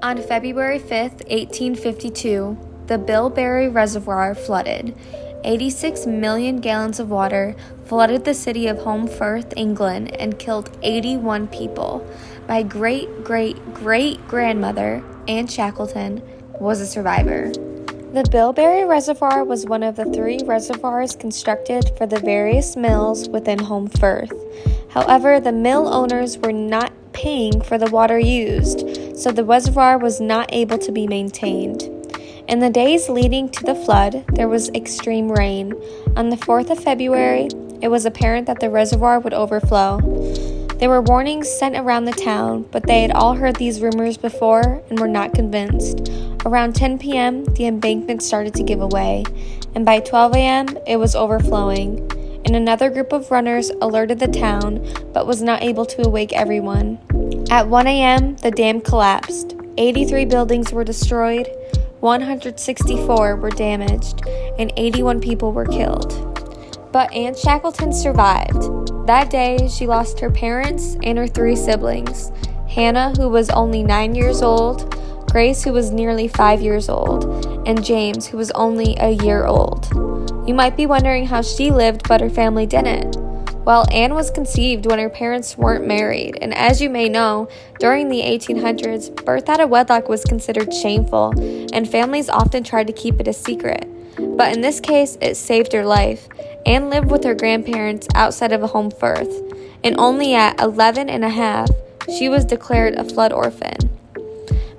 On February 5, 1852, the Bilberry Reservoir flooded. 86 million gallons of water flooded the city of Holmfirth, England, and killed 81 people. My great great great grandmother, Anne Shackleton, was a survivor. The Bilberry Reservoir was one of the three reservoirs constructed for the various mills within Holmfirth. However, the mill owners were not paying for the water used, so the reservoir was not able to be maintained. In the days leading to the flood, there was extreme rain. On the 4th of February, it was apparent that the reservoir would overflow. There were warnings sent around the town, but they had all heard these rumors before and were not convinced. Around 10 p.m., the embankment started to give away, and by 12 a.m., it was overflowing. And another group of runners alerted the town, but was not able to awake everyone. At 1 a.m., the dam collapsed. 83 buildings were destroyed, 164 were damaged, and 81 people were killed. But Anne Shackleton survived. That day, she lost her parents and her three siblings Hannah, who was only nine years old, Grace, who was nearly five years old, and James, who was only a year old. You might be wondering how she lived, but her family didn't. Well, Anne was conceived when her parents weren't married, and as you may know, during the 1800s, birth out of wedlock was considered shameful, and families often tried to keep it a secret. But in this case, it saved her life, Anne lived with her grandparents outside of a Holmfirth, and only at 11 and a half, she was declared a flood orphan.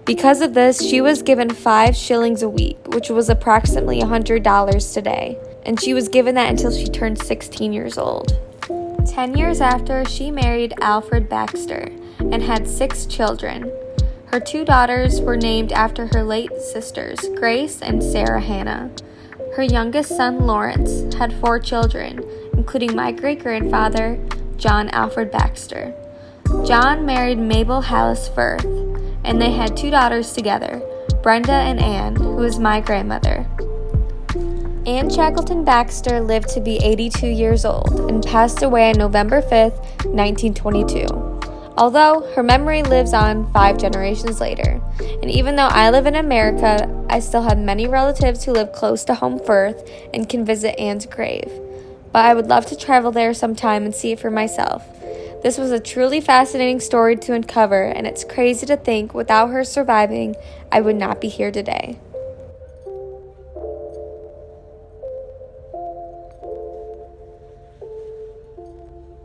Because of this, she was given five shillings a week, which was approximately $100 today, and she was given that until she turned 16 years old. Ten years after, she married Alfred Baxter and had six children. Her two daughters were named after her late sisters, Grace and Sarah Hannah. Her youngest son, Lawrence, had four children, including my great grandfather, John Alfred Baxter. John married Mabel Hallis Firth, and they had two daughters together, Brenda and Anne, who is my grandmother. Anne Shackleton Baxter lived to be 82 years old and passed away on November 5, 1922 although her memory lives on five generations later. And even though I live in America, I still have many relatives who live close to Holmfirth and can visit Anne's grave. But I would love to travel there sometime and see it for myself. This was a truly fascinating story to uncover, and it's crazy to think without her surviving, I would not be here today.